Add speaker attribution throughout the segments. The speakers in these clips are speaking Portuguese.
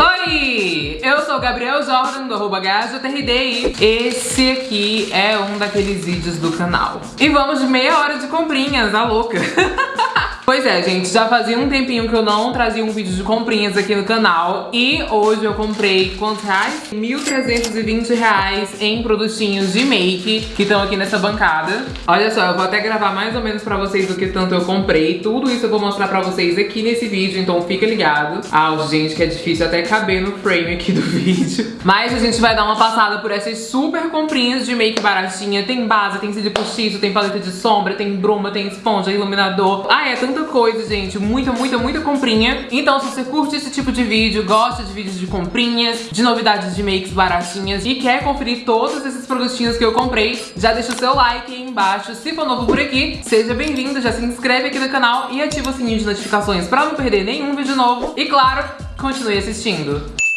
Speaker 1: Oi! Eu sou o Gabriel Jordan, do arroba GajoTRD esse aqui é um daqueles vídeos do canal. E vamos de meia hora de comprinhas, a louca! Pois é, gente, já fazia um tempinho que eu não trazia um vídeo de comprinhas aqui no canal E hoje eu comprei, quantos reais? 1.320 reais em produtinhos de make que estão aqui nessa bancada. Olha só, eu vou até gravar mais ou menos pra vocês o que tanto eu comprei. Tudo isso eu vou mostrar pra vocês aqui nesse vídeo, então fica ligado. Ah, gente, que é difícil até caber no frame aqui do vídeo. Mas a gente vai dar uma passada por essas super comprinhas de make baratinha. Tem base, tem cílio postiço, tem paleta de sombra, tem bruma, tem esponja, iluminador. Ah, é tanto muita coisa, gente. Muita, muita, muita comprinha. Então, se você curte esse tipo de vídeo, gosta de vídeos de comprinhas, de novidades de makes baratinhas e quer conferir todos esses produtinhos que eu comprei, já deixa o seu like aí embaixo. Se for novo por aqui, seja bem-vindo, já se inscreve aqui no canal e ativa o sininho de notificações pra não perder nenhum vídeo novo. E claro, continue assistindo.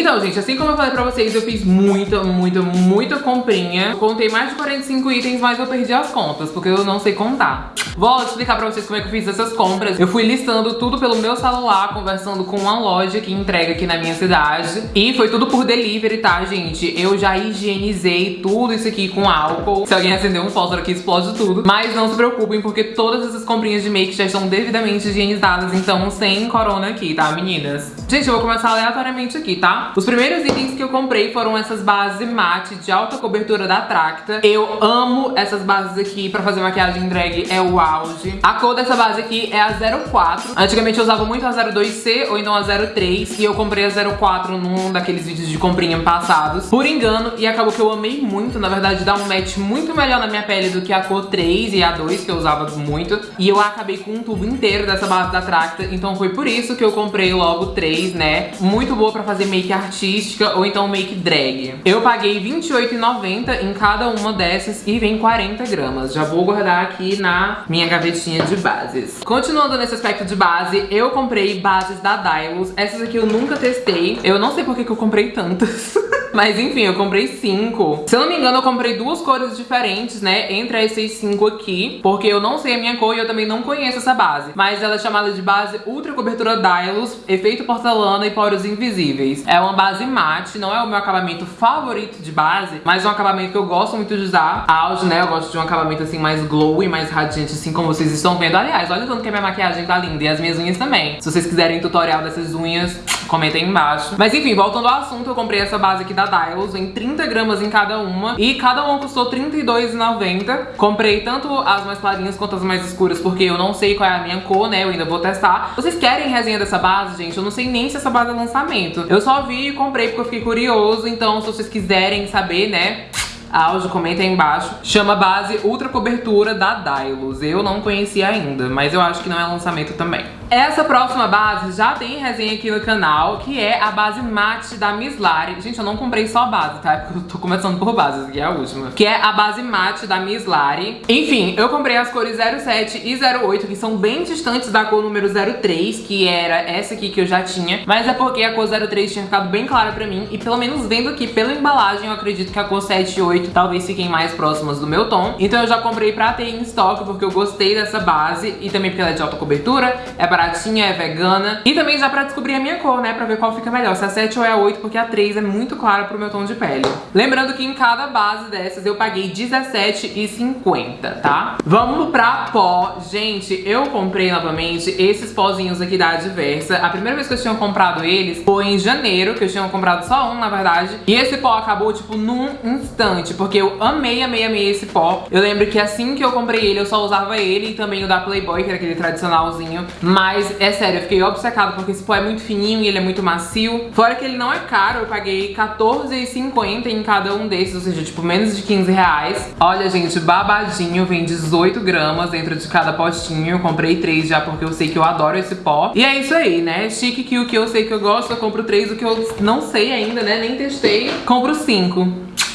Speaker 1: Então, gente, assim como eu falei pra vocês, eu fiz muita, muita, muita comprinha. Contei mais de 45 itens, mas eu perdi as contas, porque eu não sei contar. Vou explicar pra vocês como é que eu fiz essas compras. Eu fui listando tudo pelo meu celular, conversando com uma loja que entrega aqui na minha cidade. E foi tudo por delivery, tá, gente? Eu já higienizei tudo isso aqui com álcool. Se alguém acender um fósforo aqui, explode tudo. Mas não se preocupem, porque todas essas comprinhas de make já estão devidamente higienizadas, então sem corona aqui, tá, meninas? Gente, eu vou começar aleatoriamente aqui, tá? Os primeiros itens que eu comprei foram essas bases mate de alta cobertura da Tracta. Eu amo essas bases aqui pra fazer maquiagem drag, é o auge. A cor dessa base aqui é a 04. Antigamente eu usava muito a 02C ou então a 03 e eu comprei a 04 num daqueles vídeos de comprinha passados, por engano, e acabou que eu amei muito. Na verdade, dá um match muito melhor na minha pele do que a cor 3 e a 2, que eu usava muito. E eu acabei com um tubo inteiro dessa base da Tracta, então foi por isso que eu comprei logo 3, né? Muito boa pra fazer make artística ou então make drag. Eu paguei R$28,90 em cada uma dessas e vem 40 gramas. Já vou guardar aqui na minha gavetinha de bases. Continuando nesse aspecto de base, eu comprei bases da Dylos. Essas aqui eu nunca testei. Eu não sei por que, que eu comprei tantas. Mas enfim, eu comprei cinco. Se eu não me engano, eu comprei duas cores diferentes, né? Entre essas cinco aqui. Porque eu não sei a minha cor e eu também não conheço essa base. Mas ela é chamada de base Ultra Cobertura Dylos, efeito porcelana e poros invisíveis. É uma base mate, não é o meu acabamento favorito de base, mas é um acabamento que eu gosto muito de usar. Auge, né? Eu gosto de um acabamento assim mais glow e mais radiante, assim como vocês estão vendo. Aliás, olha o tanto que a minha maquiagem tá linda e as minhas unhas também. Se vocês quiserem tutorial dessas unhas, comentem embaixo. Mas enfim, voltando ao assunto, eu comprei essa base aqui da Dylos em 30 gramas em cada uma. E cada uma custou R$32,90. Comprei tanto as mais clarinhas quanto as mais escuras, porque eu não sei qual é a minha cor, né? Eu ainda vou testar. Vocês querem resenha dessa base, gente? Eu não sei nem se essa base é lançamento. Eu só vi e comprei porque eu fiquei curioso. Então, se vocês quiserem saber, né? Áudio, comenta aí embaixo. Chama base Ultra Cobertura da Dylos. Eu não conhecia ainda, mas eu acho que não é lançamento também. Essa próxima base já tem resenha aqui no canal, que é a base mate da Miss Lari. Gente, eu não comprei só a base, tá? É porque eu tô começando por bases, que é a última. Que é a base mate da Miss Lari. Enfim, eu comprei as cores 07 e 08, que são bem distantes da cor número 03, que era essa aqui que eu já tinha. Mas é porque a cor 03 tinha ficado bem clara pra mim. E pelo menos vendo aqui pela embalagem, eu acredito que a cor 7 e 8 talvez fiquem mais próximas do meu tom. Então eu já comprei pra ter em estoque, porque eu gostei dessa base. E também porque ela é de alta cobertura, é baratinha, é vegana. E também já pra descobrir a minha cor, né? Pra ver qual fica melhor, se é a 7 ou é a 8, porque a 3 é muito clara pro meu tom de pele. Lembrando que em cada base dessas eu paguei R$17,50, tá? Vamos pra pó. Gente, eu comprei novamente esses pozinhos aqui da Adversa. A primeira vez que eu tinha comprado eles foi em janeiro, que eu tinha comprado só um, na verdade. E esse pó acabou, tipo, num instante, porque eu amei, amei, amei esse pó. Eu lembro que assim que eu comprei ele, eu só usava ele e também o da Playboy, que era aquele tradicionalzinho. Mas, é sério, eu fiquei obcecada porque esse pó é muito fininho e ele é muito macio. Fora que ele não é caro, eu paguei R$14,50 em cada um desses, ou seja, tipo, menos de 15 reais. Olha, gente, babadinho, vem 18 gramas dentro de cada postinho. Eu comprei três já porque eu sei que eu adoro esse pó. E é isso aí, né? Chique que o que eu sei que eu gosto, eu compro três. O que eu não sei ainda, né? Nem testei, compro cinco.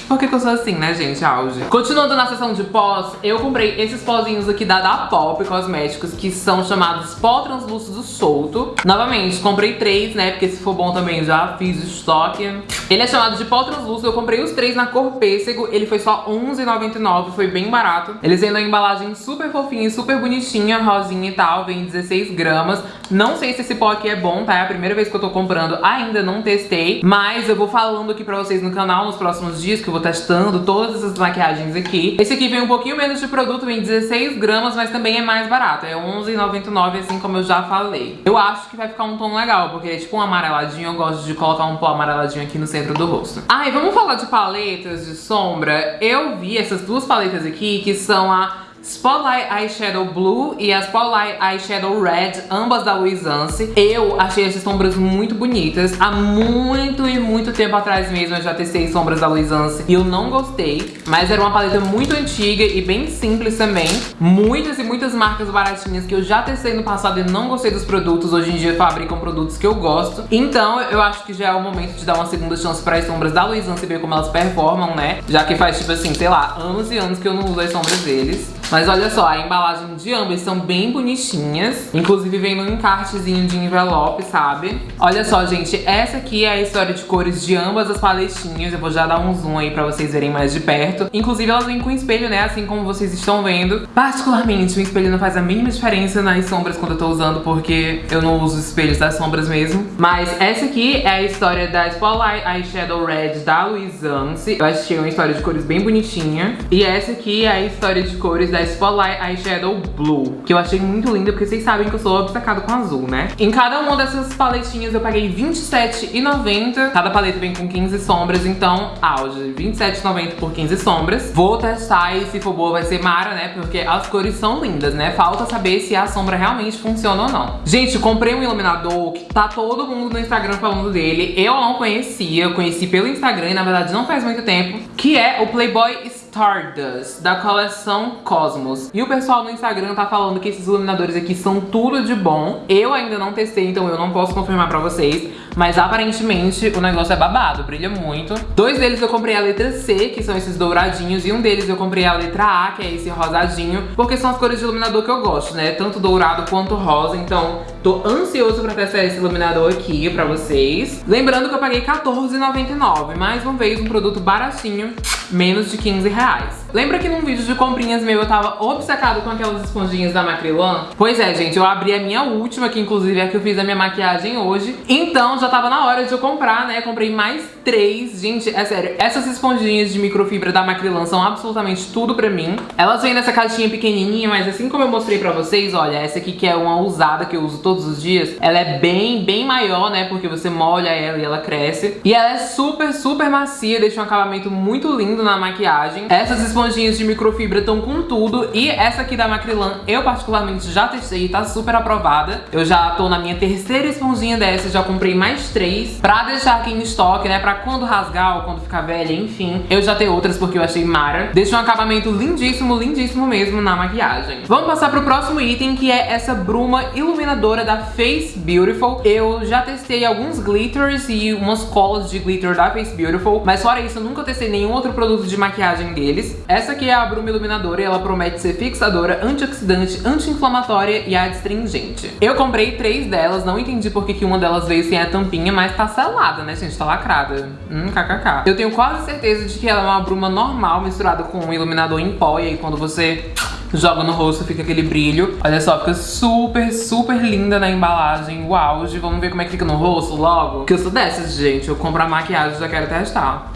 Speaker 1: Por que, que eu sou assim, né, gente? Auge. Continuando na seção de pós, eu comprei esses pozinhos aqui da Da Pop Cosméticos, que são chamados pó translúcido solto. Novamente, comprei três, né, porque se for bom também já fiz estoque. Ele é chamado de pó translúcido, eu comprei os três na cor pêssego, ele foi só R$11,99, foi bem barato. Eles vêm na embalagem super fofinha e super bonitinha, rosinha e tal, vem 16 gramas. Não sei se esse pó aqui é bom, tá? É a primeira vez que eu tô comprando, ainda não testei, mas eu vou falando aqui pra vocês no canal nos próximos dias, que eu vou testando todas essas maquiagens aqui. Esse aqui vem um pouquinho menos de produto, vem 16 gramas, mas também é mais barato, é R$11,99, assim como eu já falei. Eu acho que vai ficar um tom legal, porque é tipo um amareladinho, eu gosto de colocar um pó amareladinho aqui no centro do rosto. Ah, e vamos falar de paletas de sombra. Eu vi essas duas paletas aqui, que são a Spotlight Eyeshadow Blue e a Spotlight Eyeshadow Red, ambas da Luisance. Eu achei essas sombras muito bonitas. Há muito e muito tempo atrás mesmo eu já testei sombras da Luisance e eu não gostei. Mas era uma paleta muito antiga e bem simples também. Muitas e muitas marcas baratinhas que eu já testei no passado e não gostei dos produtos, hoje em dia fabricam produtos que eu gosto. Então eu acho que já é o momento de dar uma segunda chance para as sombras da Luisance e ver como elas performam, né? Já que faz tipo assim, sei lá, anos e anos que eu não uso as sombras deles. Mas olha só, a embalagem de ambas são bem bonitinhas. Inclusive vem num encartezinho de envelope, sabe? Olha só, gente, essa aqui é a história de cores de ambas as paletinhas. Eu vou já dar um zoom aí pra vocês verem mais de perto. Inclusive elas vêm com espelho, né? Assim como vocês estão vendo. Particularmente, o espelho não faz a mínima diferença nas sombras quando eu tô usando, porque eu não uso espelhos das sombras mesmo. Mas essa aqui é a história da Spotlight Eyeshadow Red da Luisance. Eu achei uma história de cores bem bonitinha. E essa aqui é a história de cores da da Spotlight Eyeshadow Blue, que eu achei muito linda, porque vocês sabem que eu sou obcecado com azul, né? Em cada uma dessas paletinhas eu paguei R$27,90. Cada paleta vem com 15 sombras, então, auge, R$27,90 por 15 sombras. Vou testar e se for boa vai ser mara, né? Porque as cores são lindas, né? Falta saber se a sombra realmente funciona ou não. Gente, comprei um iluminador que tá todo mundo no Instagram falando dele. Eu não conhecia, eu conheci pelo Instagram e na verdade não faz muito tempo, que é o Playboy Stardust, da coleção Cosmos. E o pessoal no Instagram tá falando que esses iluminadores aqui são tudo de bom. Eu ainda não testei, então eu não posso confirmar pra vocês. Mas aparentemente o negócio é babado, brilha muito. Dois deles eu comprei a letra C, que são esses douradinhos. E um deles eu comprei a letra A, que é esse rosadinho. Porque são as cores de iluminador que eu gosto, né? Tanto dourado quanto rosa. Então tô ansioso pra testar esse iluminador aqui pra vocês. Lembrando que eu paguei R$14,99. Mais uma vez, um produto baratinho menos de 15 reais. Lembra que num vídeo de comprinhas meu eu tava obcecado com aquelas esponjinhas da Macrylan? Pois é, gente, eu abri a minha última, que inclusive é a que eu fiz a minha maquiagem hoje. Então já tava na hora de eu comprar, né? Comprei mais três. Gente, é sério, essas esponjinhas de microfibra da Macrylan são absolutamente tudo pra mim. Elas vêm nessa caixinha pequenininha, mas assim como eu mostrei pra vocês, olha, essa aqui que é uma usada que eu uso todos os dias, ela é bem, bem maior, né? Porque você molha ela e ela cresce. E ela é super, super macia, deixa um acabamento muito lindo na maquiagem. Essas esponjinhas esponjinhas de microfibra estão com tudo. E essa aqui da Macrylan eu particularmente já testei tá super aprovada. Eu já tô na minha terceira esponjinha dessa, já comprei mais três pra deixar aqui em estoque, né? Pra quando rasgar ou quando ficar velha, enfim. Eu já tenho outras porque eu achei mara. Deixa um acabamento lindíssimo, lindíssimo mesmo na maquiagem. Vamos passar pro próximo item, que é essa bruma iluminadora da Face Beautiful. Eu já testei alguns glitters e umas colas de glitter da Face Beautiful, mas fora isso eu nunca testei nenhum outro produto de maquiagem deles. Essa aqui é a bruma iluminadora e ela promete ser fixadora, antioxidante, anti-inflamatória e adstringente. Eu comprei três delas, não entendi por que, que uma delas veio sem a tampinha, mas tá selada, né, gente? Tá lacrada. Hum, kkk. Eu tenho quase certeza de que ela é uma bruma normal misturada com um iluminador em pó e aí quando você joga no rosto, fica aquele brilho. Olha só, fica super, super linda na embalagem, o auge. Vamos ver como é que fica no rosto logo? Porque eu sou dessas, gente. Eu compro a maquiagem e já quero testar.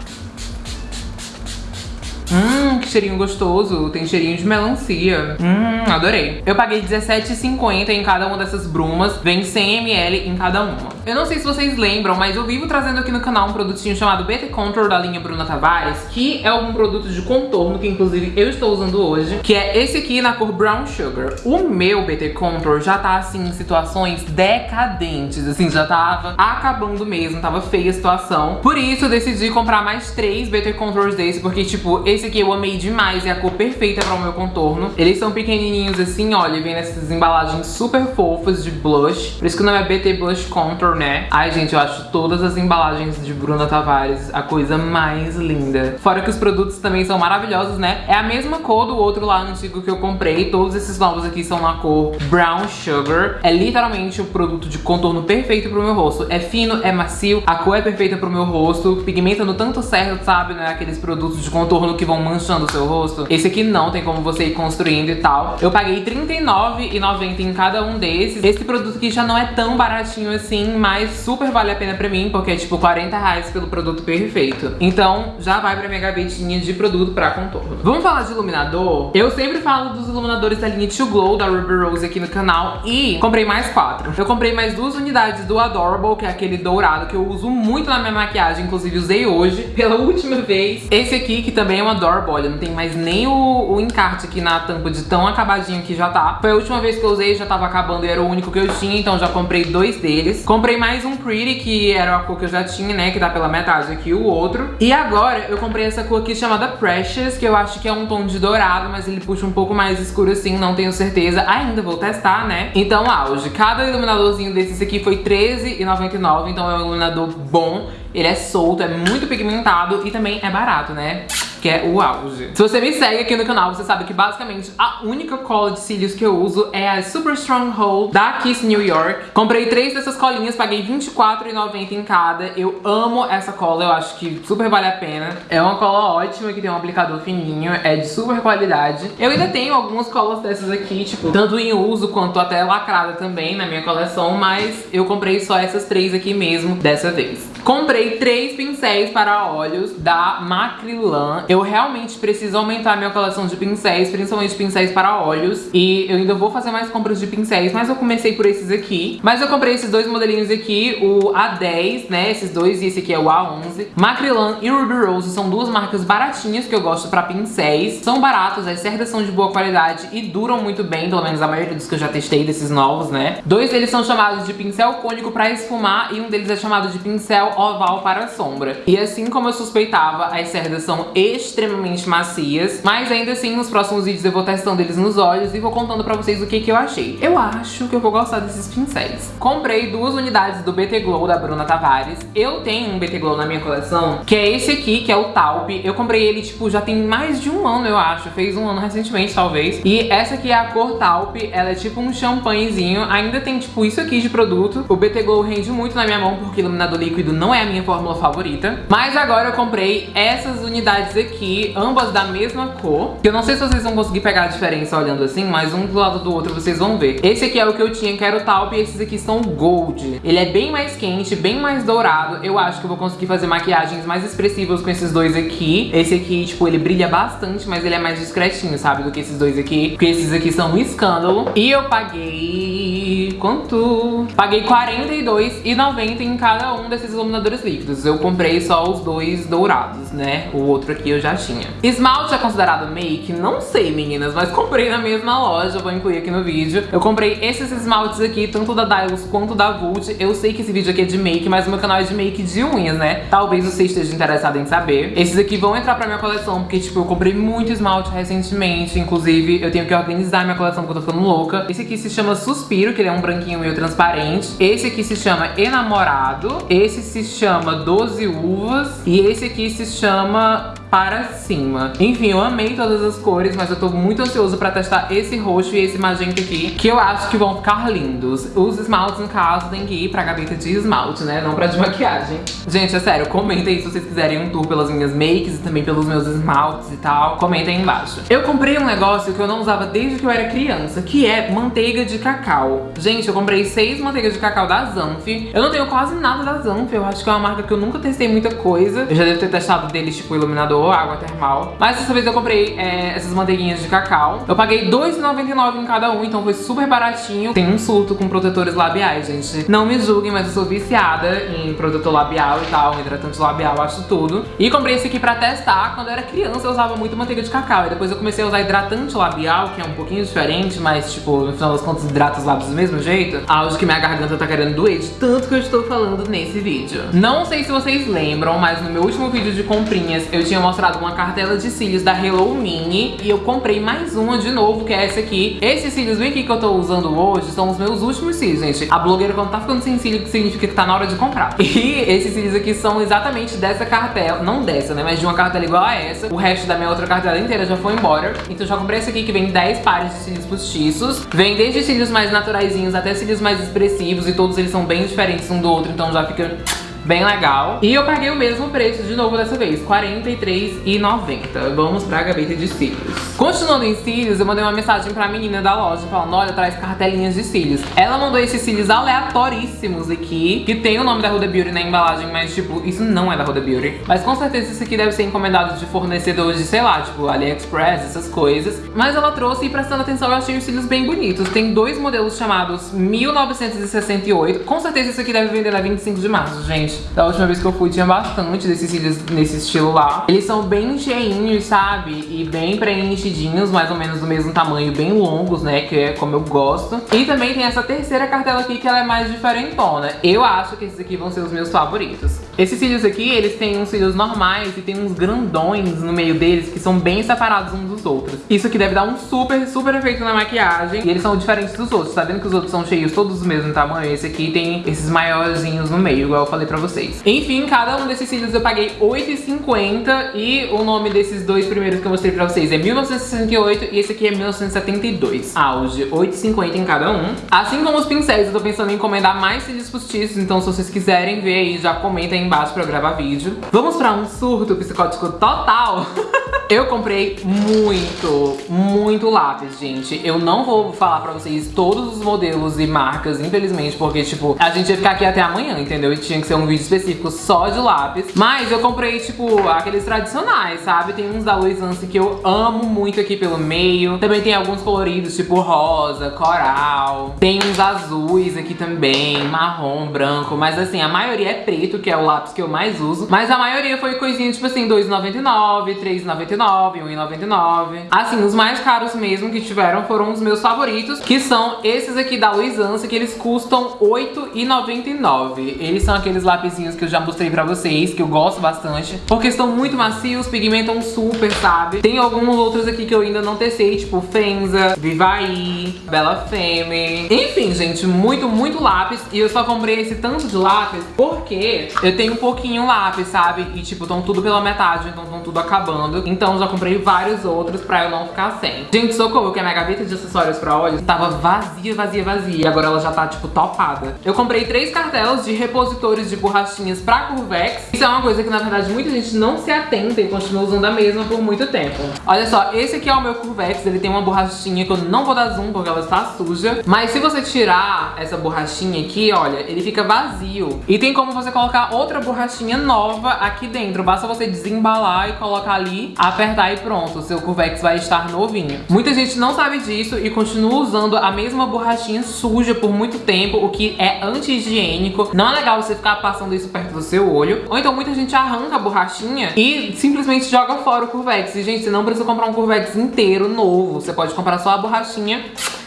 Speaker 1: Hum, que cheirinho gostoso. Tem cheirinho de melancia. Hum, adorei. Eu paguei R$17,50 em cada uma dessas brumas. Vem 100ml em cada uma. Eu não sei se vocês lembram, mas eu vivo trazendo aqui no canal um produtinho chamado BT Contour da linha Bruna Tavares, que é um produto de contorno, que inclusive eu estou usando hoje, que é esse aqui na cor Brown Sugar. O meu BT Contour já tá, assim, em situações decadentes, assim, já tava acabando mesmo, tava feia a situação. Por isso eu decidi comprar mais três BT Contours desse, porque, tipo, esse aqui eu amei demais, é a cor perfeita para o meu contorno. Eles são pequenininhos assim, olha, vem nessas embalagens super fofas de blush. Por isso que o nome é BT Blush Contour, né? Ai, gente, eu acho todas as embalagens de Bruna Tavares a coisa mais linda. Fora que os produtos também são maravilhosos, né? É a mesma cor do outro lá antigo que eu comprei. Todos esses novos aqui são na cor Brown Sugar. É literalmente o produto de contorno perfeito pro meu rosto. É fino, é macio, a cor é perfeita pro meu rosto, pigmenta no tanto certo, sabe? Né? Aqueles produtos de contorno que vão manchando o seu rosto. Esse aqui não, tem como você ir construindo e tal. Eu paguei R$39,90 em cada um desses. Esse produto aqui já não é tão baratinho assim, mas super vale a pena pra mim, porque é tipo 40 reais pelo produto perfeito. Então já vai pra minha gavetinha de produto pra contorno. Vamos falar de iluminador? Eu sempre falo dos iluminadores da linha To Glow, da Ruby Rose aqui no canal, e comprei mais quatro. Eu comprei mais duas unidades do Adorable, que é aquele dourado que eu uso muito na minha maquiagem, inclusive usei hoje pela última vez. Esse aqui, que também é um Adorable, olha, não tem mais nem o, o encarte aqui na tampa de tão acabadinho que já tá. Foi a última vez que eu usei, já tava acabando e era o único que eu tinha, então já comprei dois deles. Comprei mais um Pretty, que era a cor que eu já tinha, né, que tá pela metade aqui o outro. E agora eu comprei essa cor aqui chamada Precious, que eu acho que é um tom de dourado, mas ele puxa um pouco mais escuro assim, não tenho certeza. Ainda vou testar, né? Então, auge. Cada iluminadorzinho desses aqui foi R$13,99, então é um iluminador bom. Ele é solto, é muito pigmentado e também é barato, né? que é o auge. Se você me segue aqui no canal, você sabe que basicamente a única cola de cílios que eu uso é a Super Stronghold da Kiss New York. Comprei três dessas colinhas, paguei R$24,90 em cada. Eu amo essa cola, eu acho que super vale a pena. É uma cola ótima, que tem um aplicador fininho, é de super qualidade. Eu ainda tenho algumas colas dessas aqui, tipo, tanto em uso quanto até lacrada também na minha coleção, mas eu comprei só essas três aqui mesmo dessa vez. Comprei três pincéis para olhos da Macrilan. Eu realmente preciso aumentar minha coleção de pincéis, principalmente pincéis para olhos. E eu ainda vou fazer mais compras de pincéis, mas eu comecei por esses aqui. Mas eu comprei esses dois modelinhos aqui, o A10, né, esses dois, e esse aqui é o A11. Macrilan e Ruby Rose são duas marcas baratinhas que eu gosto para pincéis. São baratos, as cerdas são de boa qualidade e duram muito bem, pelo menos a maioria dos que eu já testei, desses novos, né. Dois deles são chamados de pincel cônico para esfumar e um deles é chamado de pincel oval para sombra. E assim como eu suspeitava, as cerdas são extremamente macias, mas ainda assim nos próximos vídeos eu vou testando eles nos olhos e vou contando pra vocês o que, que eu achei. Eu acho que eu vou gostar desses pincéis. Comprei duas unidades do BT Glow da Bruna Tavares. Eu tenho um BT Glow na minha coleção, que é esse aqui, que é o Taupe. Eu comprei ele, tipo, já tem mais de um ano, eu acho. Fez um ano recentemente, talvez. E essa aqui é a cor Taupe. Ela é tipo um champanhezinho. Ainda tem, tipo, isso aqui de produto. O BT Glow rende muito na minha mão, porque iluminador líquido não é a minha fórmula favorita. Mas agora eu comprei essas unidades aqui, ambas da mesma cor. Eu não sei se vocês vão conseguir pegar a diferença olhando assim, mas um do lado do outro vocês vão ver. Esse aqui é o que eu tinha, que era o taupe, e esses aqui são gold. Ele é bem mais quente, bem mais dourado. Eu acho que eu vou conseguir fazer maquiagens mais expressivas com esses dois aqui. Esse aqui, tipo, ele brilha bastante, mas ele é mais discretinho, sabe, do que esses dois aqui. Porque esses aqui são um escândalo. E eu paguei... quanto? Paguei R$42,90 em cada um desses iluminadores líquidos. Eu comprei só os dois dourados, né? O outro aqui eu já tinha. Esmalte é considerado make? Não sei, meninas, mas comprei na mesma loja, vou incluir aqui no vídeo. Eu comprei esses esmaltes aqui, tanto da Dylos quanto da Vult. Eu sei que esse vídeo aqui é de make, mas o meu canal é de make de unhas, né? Talvez você esteja interessado em saber. Esses aqui vão entrar pra minha coleção, porque, tipo, eu comprei muito esmalte recentemente. Inclusive, eu tenho que organizar minha coleção, porque eu tô ficando louca. Esse aqui se chama Suspiro, que ele é um branquinho meio transparente. Esse aqui se chama Enamorado. Esse se chama 12 uvas. E esse aqui se chama para cima. Enfim, eu amei todas as cores, mas eu tô muito ansioso pra testar esse roxo e esse magenta aqui, que eu acho que vão ficar lindos. Os esmaltes, no caso, tem que ir pra gaveta de esmalte, né? Não pra de maquiagem. Gente, é sério, comentem aí se vocês quiserem um tour pelas minhas makes e também pelos meus esmaltes e tal. Comentem aí embaixo. Eu comprei um negócio que eu não usava desde que eu era criança, que é manteiga de cacau. Gente, eu comprei seis manteigas de cacau da Zanf. Eu não tenho quase nada da Zanf, eu acho que é uma marca que eu nunca testei muita coisa. Eu já devo ter testado deles, tipo, iluminador água termal. Mas dessa vez eu comprei é, essas manteiguinhas de cacau. Eu paguei R$2,99 em cada um, então foi super baratinho. Tem um surto com protetores labiais, gente. Não me julguem, mas eu sou viciada em protetor labial e tal, hidratante labial, acho tudo. E comprei esse aqui pra testar. Quando eu era criança eu usava muito manteiga de cacau. E depois eu comecei a usar hidratante labial, que é um pouquinho diferente, mas tipo, no final das contas hidrata os lábios do mesmo jeito. Acho que minha garganta tá querendo doer de tanto que eu estou falando nesse vídeo. Não sei se vocês lembram, mas no meu último vídeo de comprinhas eu tinha mostrado mostrado uma cartela de cílios da Hello Mini e eu comprei mais uma de novo, que é essa aqui. Esses cílios bem aqui que eu tô usando hoje são os meus últimos cílios, gente. A blogueira quando tá ficando sem cílio, significa que tá na hora de comprar. E esses cílios aqui são exatamente dessa cartela, não dessa, né, mas de uma cartela igual a essa. O resto da minha outra cartela inteira já foi embora. Então já comprei esse aqui que vem 10 pares de cílios postiços. Vem desde cílios mais naturaisinhos até cílios mais expressivos e todos eles são bem diferentes um do outro, então já fica bem legal. E eu paguei o mesmo preço de novo dessa vez, R$ 43,90. Vamos pra gaveta de cílios. Continuando em cílios, eu mandei uma mensagem pra menina da loja falando, olha, traz cartelinhas de cílios. Ela mandou esses cílios aleatoríssimos aqui, que tem o nome da Huda Beauty na embalagem, mas tipo, isso não é da Huda Beauty. Mas com certeza isso aqui deve ser encomendado de fornecedores de, sei lá, tipo, AliExpress, essas coisas. Mas ela trouxe e prestando atenção, eu achei os cílios bem bonitos. Tem dois modelos chamados 1968. Com certeza isso aqui deve vender na 25 de março, gente. Da última vez que eu fui tinha bastante desses cílios nesse estilo lá. Eles são bem cheinhos, sabe? E bem preenchidinhos, mais ou menos do mesmo tamanho, bem longos, né? Que é como eu gosto. E também tem essa terceira cartela aqui que ela é mais diferentona. Eu acho que esses aqui vão ser os meus favoritos. Esses cílios aqui, eles têm uns cílios normais e tem uns grandões no meio deles que são bem separados uns dos outros. Isso aqui deve dar um super, super efeito na maquiagem. E eles são diferentes dos outros. Tá vendo que os outros são cheios todos do mesmo tamanho? Esse aqui tem esses maiorzinhos no meio, igual eu falei pra vocês. Enfim, cada um desses cílios eu paguei R$8,50 e o nome desses dois primeiros que eu mostrei pra vocês é 1968 e esse aqui é 1972. Auge, R$8,50 em cada um. Assim como os pincéis, eu tô pensando em encomendar mais cílios postiços, então se vocês quiserem ver aí, já comenta aí embaixo pra eu gravar vídeo. Vamos pra um surto psicótico total? Eu comprei muito, muito lápis, gente. Eu não vou falar pra vocês todos os modelos e marcas, infelizmente, porque, tipo, a gente ia ficar aqui até amanhã, entendeu? E tinha que ser um vídeo específico só de lápis. Mas eu comprei, tipo, aqueles tradicionais, sabe? Tem uns da Louis Anse que eu amo muito aqui pelo meio. Também tem alguns coloridos, tipo rosa, coral. Tem uns azuis aqui também, marrom, branco. Mas, assim, a maioria é preto, que é o lápis que eu mais uso. Mas a maioria foi coisinha, tipo assim, R$2,99, R$3,99. 1,99, Assim, os mais caros mesmo que tiveram foram os meus favoritos, que são esses aqui da Luizança, que eles custam R$8,99. Eles são aqueles lapisinhos que eu já mostrei pra vocês, que eu gosto bastante, porque estão muito macios, pigmentam super, sabe? Tem alguns outros aqui que eu ainda não testei, tipo Fenza, Vivaí, Bella Femme. Enfim, gente, muito, muito lápis. E eu só comprei esse tanto de lápis porque eu tenho um pouquinho lápis, sabe? E, tipo, estão tudo pela metade, então estão tudo acabando. Então então já comprei vários outros pra eu não ficar sem. Gente, socorro, que a minha gaveta de acessórios pra olhos tava vazia, vazia, vazia. Agora ela já tá, tipo, topada. Eu comprei três cartelas de repositores de borrachinhas pra Curvex. Isso é uma coisa que, na verdade, muita gente não se atenta e continua usando a mesma por muito tempo. Olha só, esse aqui é o meu Curvex. Ele tem uma borrachinha que eu não vou dar zoom porque ela está suja. Mas se você tirar essa borrachinha aqui, olha, ele fica vazio. E tem como você colocar outra borrachinha nova aqui dentro. Basta você desembalar e colocar ali a apertar e pronto, o seu Curvex vai estar novinho. Muita gente não sabe disso e continua usando a mesma borrachinha suja por muito tempo, o que é anti-higiênico. Não é legal você ficar passando isso perto do seu olho. Ou então muita gente arranca a borrachinha e simplesmente joga fora o Curvex. E gente, você não precisa comprar um Curvex inteiro novo. Você pode comprar só a borrachinha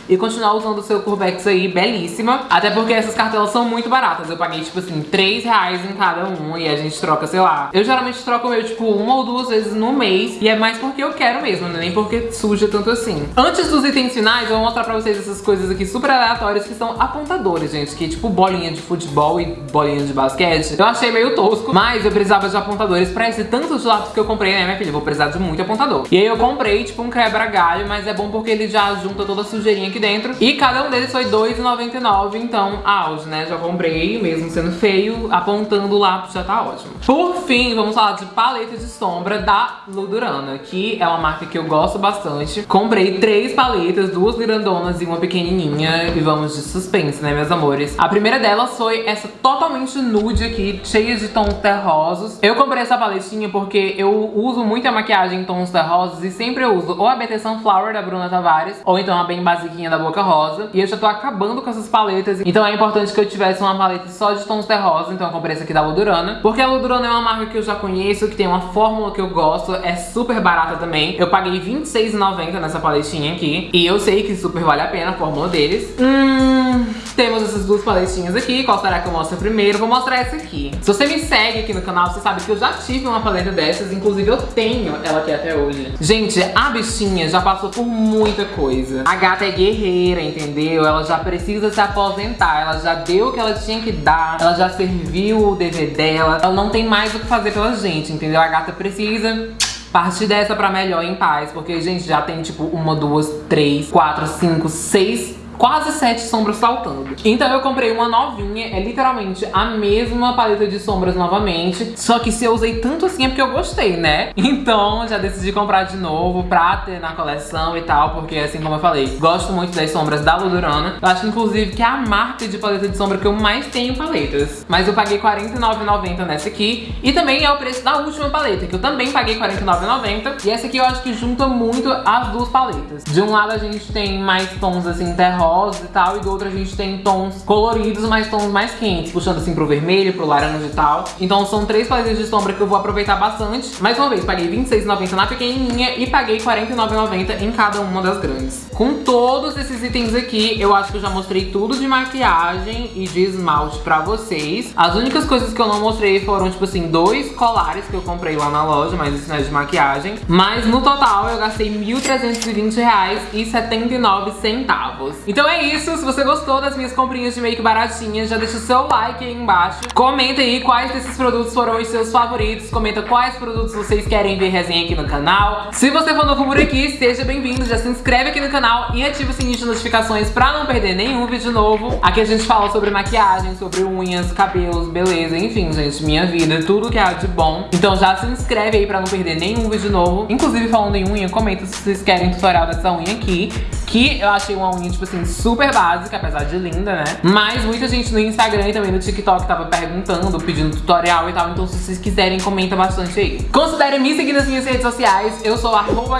Speaker 1: e continuar usando o seu Curvex aí, belíssima. Até porque essas cartelas são muito baratas. Eu paguei, tipo assim, 3 reais em cada um e a gente troca, sei lá. Eu geralmente troco o meu, tipo, uma ou duas vezes no mês e é mais porque eu quero mesmo, né? nem porque suja tanto assim. Antes dos itens finais, eu vou mostrar pra vocês essas coisas aqui super aleatórias que são apontadores, gente. Que tipo bolinha de futebol e bolinha de basquete. Eu achei meio tosco, mas eu precisava de apontadores pra esse tanto de lápis que eu comprei, né, minha filha? Eu vou precisar de muito apontador. E aí eu comprei, tipo, um quebra-galho, mas é bom porque ele já junta toda a sujeirinha aqui dentro. E cada um deles foi R$2,99, então auge, né? Já comprei, mesmo sendo feio, apontando o lápis já tá ótimo. Por fim, vamos falar de paleta de sombra da Ludurana, que é uma marca que eu gosto bastante. Comprei três paletas, duas grandonas e uma pequenininha. E vamos de suspense, né, meus amores? A primeira delas foi essa totalmente nude aqui, cheia de tons terrosos. Eu comprei essa paletinha porque eu uso muita maquiagem em tons terrosos e sempre eu uso ou a BT Sunflower da Bruna Tavares, ou então a bem basiquinha da Boca rosa. E eu já tô acabando com essas paletas. Então é importante que eu tivesse uma paleta só de tons terrosa. Então eu comprei essa aqui da Ludurana. Porque a Ludurana é uma marca que eu já conheço, que tem uma fórmula que eu gosto. É super barata também. Eu paguei R$26,90 nessa paletinha aqui. E eu sei que super vale a pena a fórmula deles. Hum... Temos essas duas paletinhas aqui. Qual será que eu mostro primeiro? Vou mostrar essa aqui. Se você me segue aqui no canal, você sabe que eu já tive uma paleta dessas. Inclusive, eu tenho ela aqui até hoje. Gente, a bichinha já passou por muita coisa. A gata é guerreira, entendeu? Ela já precisa se aposentar. Ela já deu o que ela tinha que dar. Ela já serviu o dever dela. Ela não tem mais o que fazer pela gente, entendeu? A gata precisa partir dessa pra melhor em paz. Porque, gente, já tem tipo uma, duas, três, quatro, cinco, seis quase sete sombras faltando. Então eu comprei uma novinha, é literalmente a mesma paleta de sombras novamente, só que se eu usei tanto assim é porque eu gostei, né? Então já decidi comprar de novo pra ter na coleção e tal, porque assim como eu falei, gosto muito das sombras da Ludurana. Eu acho inclusive que é a marca de paleta de sombra que eu mais tenho paletas. Mas eu paguei R$49,90 nessa aqui, e também é o preço da última paleta, que eu também paguei R$49,90. E essa aqui eu acho que junta muito as duas paletas. De um lado a gente tem mais tons assim terror rosa e tal, e do outro a gente tem tons coloridos, mas tons mais quentes, puxando assim pro vermelho, pro laranja e tal. Então são três paletas de sombra que eu vou aproveitar bastante. Mais uma vez, paguei R$26,90 na pequenininha e paguei R$49,90 em cada uma das grandes. Com todos esses itens aqui, eu acho que eu já mostrei tudo de maquiagem e de esmalte pra vocês. As únicas coisas que eu não mostrei foram, tipo assim, dois colares que eu comprei lá na loja, mas isso não é de maquiagem. Mas no total eu gastei R$1.320,79. Então é isso, se você gostou das minhas comprinhas de make baratinhas, já deixa o seu like aí embaixo. Comenta aí quais desses produtos foram os seus favoritos, comenta quais produtos vocês querem ver resenha aqui no canal. Se você for novo por aqui, seja bem-vindo, já se inscreve aqui no canal e ativa o sininho de notificações pra não perder nenhum vídeo novo. Aqui a gente fala sobre maquiagem, sobre unhas, cabelos, beleza, enfim, gente, minha vida, tudo que há de bom. Então já se inscreve aí pra não perder nenhum vídeo novo. Inclusive, falando em unha, comenta se vocês querem tutorial dessa unha aqui, que eu achei uma unha, tipo assim, super básica, apesar de linda, né? Mas muita gente no Instagram e também no TikTok tava perguntando, pedindo tutorial e tal. Então se vocês quiserem, comenta bastante aí. Considere me seguir nas minhas redes sociais. Eu sou arroba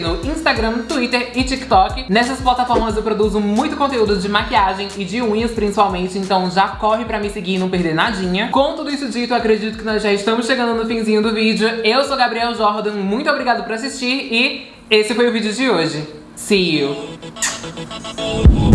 Speaker 1: no Instagram, Twitter e TikTok. Nessas plataformas eu produzo muito conteúdo de maquiagem e de unhas principalmente. Então já corre pra me seguir e não perder nadinha. Com tudo isso dito, acredito que nós já estamos chegando no finzinho do vídeo. Eu sou Gabriel Jordan, muito obrigado por assistir e esse foi o vídeo de hoje. See you.